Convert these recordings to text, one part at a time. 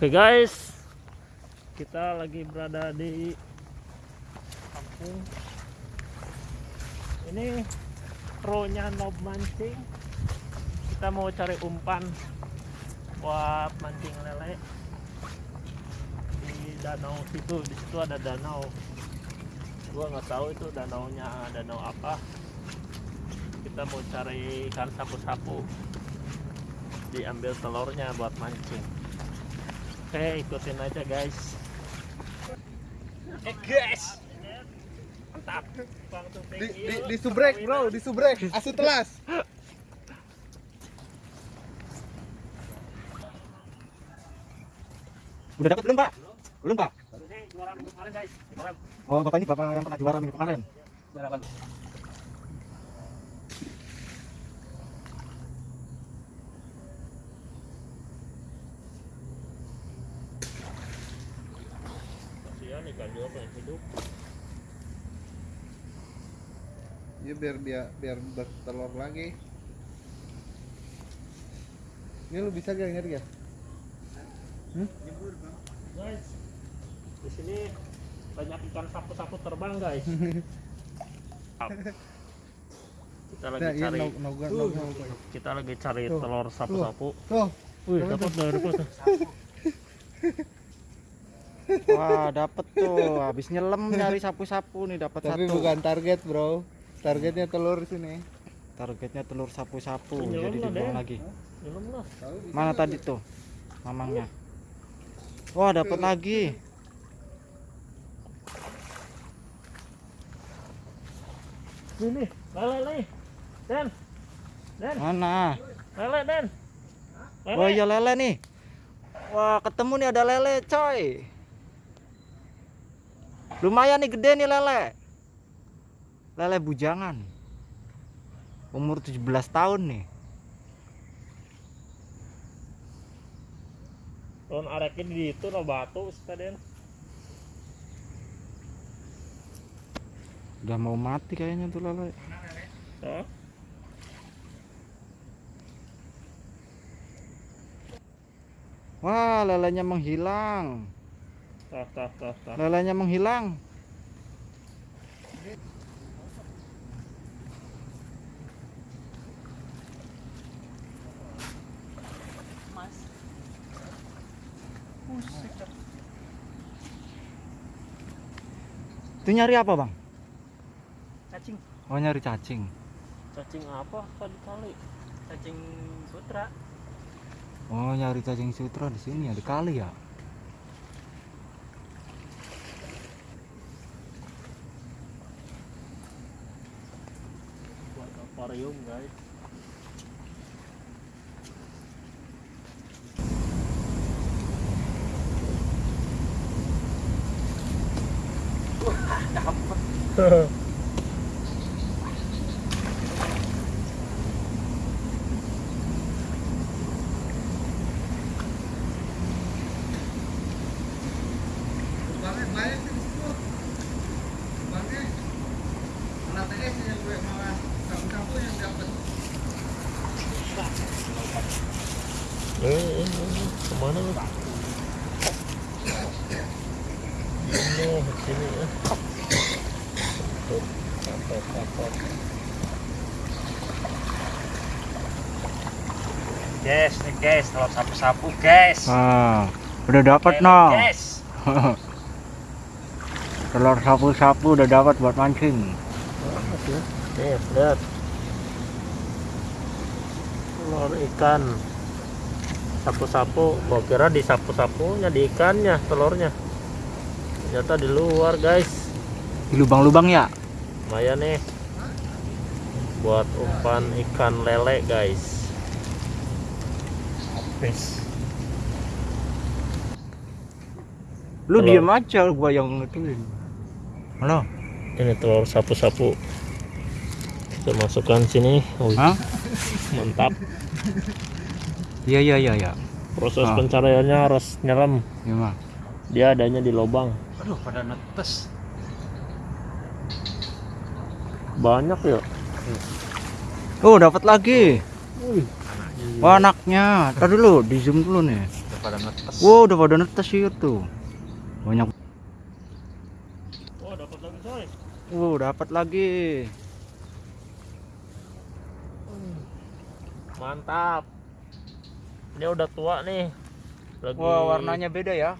Oke guys, kita lagi berada di kampung. Ini pro-nya Nob mancing. Kita mau cari umpan buat mancing lele di danau situ. Di situ ada danau. Gua nggak tahu itu danaunya danau apa. Kita mau cari ikan sapu-sapu. Diambil telurnya buat mancing. Oke, ikutin aja guys. Eh guys, Mantap. Bang tuh, di, di, di subrek bro, di subrek, asu telas. Udah dapat belum pak? Belum pak? Ini juara minggu kemarin guys. Oh bapak ini bapak yang pernah juara minggu kemarin. Kasihan ikan juga pengen hidup. Ya biar dia biar bertelur lagi. Ini lu bisa gak ngerti ya? Guys, di sini banyak ikan sapu-sapu terbang guys. kita lagi Nah, iya cari no, no, no, no, no. kita lagi cari Tuh. telur sapu-sapu. Tuh, Wih, Dapat dapat. Wah, dapet tuh. Habis nyelam nyari sapu-sapu nih dapat tapi satu. bukan target bro. Targetnya telur sini. Targetnya telur sapu-sapu. Jadi dibuang lagi. Belum lah. Mana tadi tuh? Mamangnya. Wah, dapat lagi. Ini lele nih. Den. Den, Mana? lele Den. Lele. Oh iya lele nih. Wah, ketemu nih ada lele, coy. Lumayan nih gede nih lele. Lele bujangan. Umur 17 tahun nih. Tahun arekin di itu no batu Den. Udah mau mati kayaknya tuh lele. Hah? Wah, lelenya menghilang. Tah, tah, tah, tah. Lelenya menghilang. Itu nyari apa, Bang? Oh, nyari cacing. Cacing apa tadi kali? Cacing sutra. Oh, nyari cacing sutra di sini ya, di kali ya. buat aquarium guys Banyak banyak di situ. Banyak. Anak TS yang gue malah sapu-sapu yang dapat. eh, eh, eh, ke mana lu ini sini ya Tuh, kapok, kapok. Guys, nih guys, telur sapu-sapu, guys. Ah, udah dapat no. Guys. Telur sapu-sapu udah dapat buat mancing. nih lihat telur ikan sapu-sapu gua kira di sapu-sapunya di ikannya telurnya ternyata di luar guys Di lubang-lubang ya? lumayan nih buat umpan ikan lele guys habis Lu Telur. diem aja gua yang ngituin. Halo. ini telur sapu-sapu kita masukkan sini Wih, Hah? mantap Iya iya iya iya. proses Ah. pencariannya harus nyelam Gimana? dia adanya di lubang Aduh, pada netes. banyak ya Oh, dapat lagi. Wih, Wah, anaknya. Tadi dulu, di zoom dulu nih. pada netes Wow, udah pada netes itu. Banyak. oh dapat lagi coy Wow, dapat lagi. mantap ini udah tua nih lagi Wah, warnanya beda ya.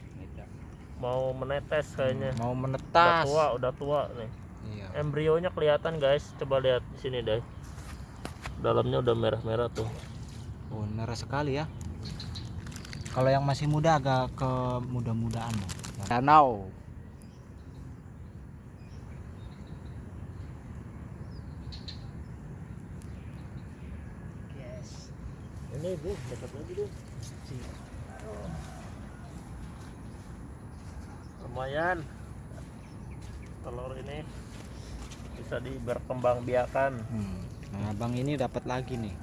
mau menetes kayaknya Mau udah menetas. tua udah tua nih Iya. embrionya kelihatan guys coba lihat di sini deh dalamnya udah merah-merah tuh Oh, merah sekali ya. Kalau yang masih muda agak ke muda-mudaan. Danau. Ini bu dekat lagi deh lumayan telur ini bisa di berkembang biakan Hmm. Nah, abang ini dapat lagi nih.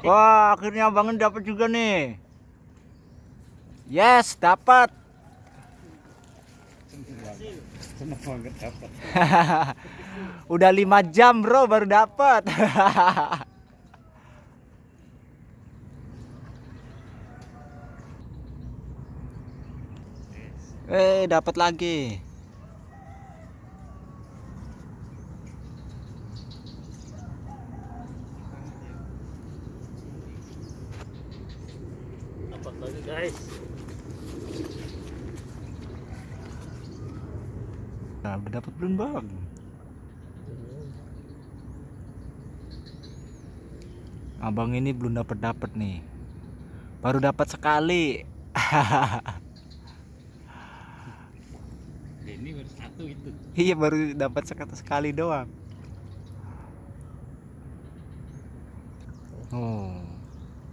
Wah, akhirnya abangin dapat juga nih. Yes, dapat. dapat Udah lima jam bro baru dapat. eh dapat lagi. dapat lagi guys Udah dapat belum bang? Abang ini belum dapat dapat nih. Baru dapat sekali. ini baru satu itu iya baru dapat sekali sekali doang. Oh,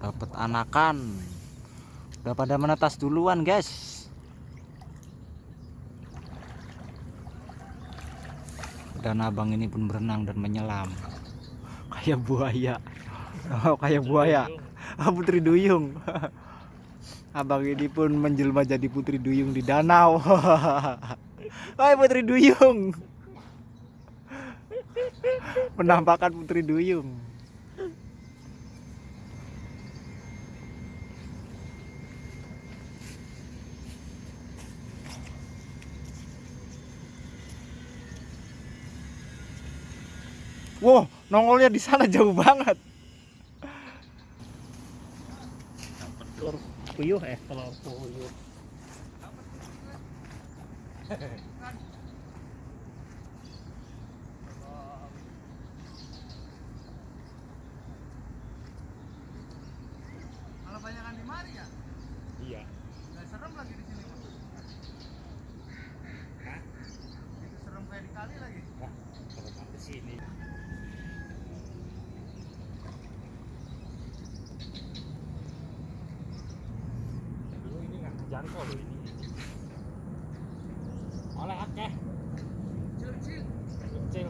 dapat anakan. Udah pada menetas duluan guys. Dan abang ini pun berenang dan menyelam. Kayak buaya. Oh, kayak buaya. Ah, Putri Duyung. Abang ini pun menjelma jadi Putri Duyung di danau. Hai Putri Duyung. Penampakan Putri Duyung. Wow, nongolnya di sana jauh banget. telur puyuh eh telur puyuh Kalau banyakan di mari ya, iya nggak serem lagi di sini. Mas. Hah? Itu serem kayak di kali lagi. kalau di sini dulu loh ini oleh akeh Kecil-kecil. kecil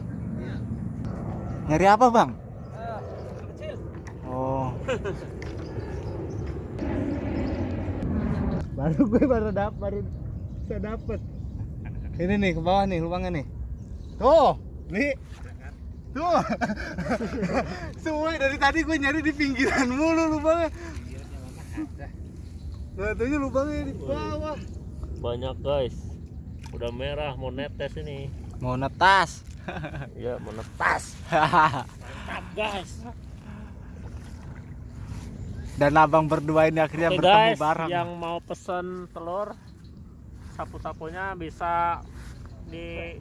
Nyari apa, Bang? kecil Oh. baru gue baru dapat baru bisa dapet. Ini nih ke bawah nih lubangnya nih. Tuh, nih. Tuh. Semua dari tadi gue nyari di pinggiran mulu lubangnya. Katanya lubangnya di bawah. banyak guys. Udah merah mau netes ini. Mau netas. ya mau netas. Mantap guys. Dan abang berdua ini akhirnya Oke bertemu guys bareng. yang mau pesen telur sapu-sapunya bisa di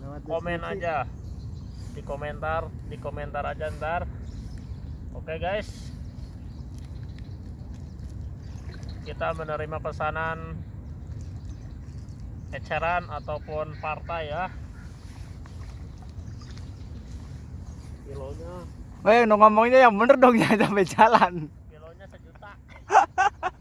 Lewat komen aja. Di komentar di komentar aja ntar. Oke guys kita menerima pesanan eceran ataupun partai ya. Kilonya. Weh, no ngomongnya yang bener dong ya sampai jalan. kilonya sejuta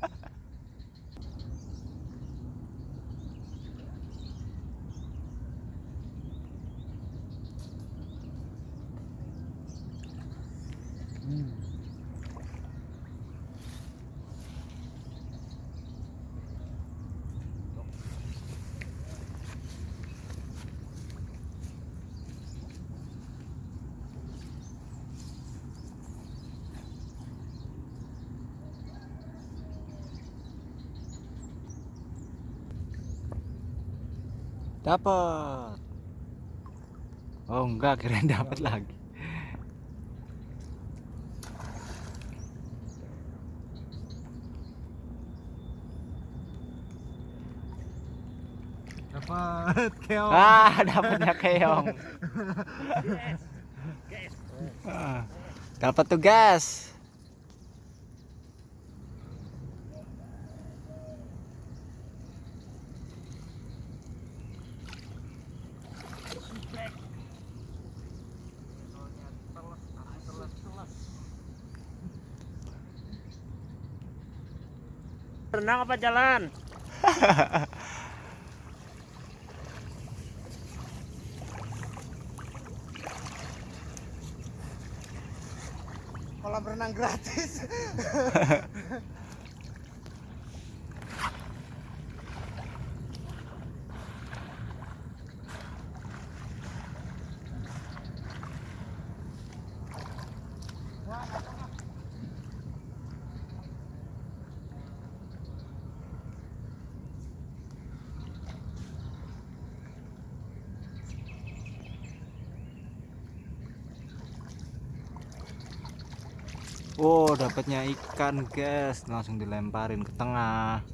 Dapat. Oh enggak, kirain dapat lagi. Dapat keong. Ah, dapatnya keong. Ah, Dapat tuh gas. renang apa jalan? Kolam renang gratis. Oh, dapatnya ikan, guys. Langsung dilemparin ke tengah.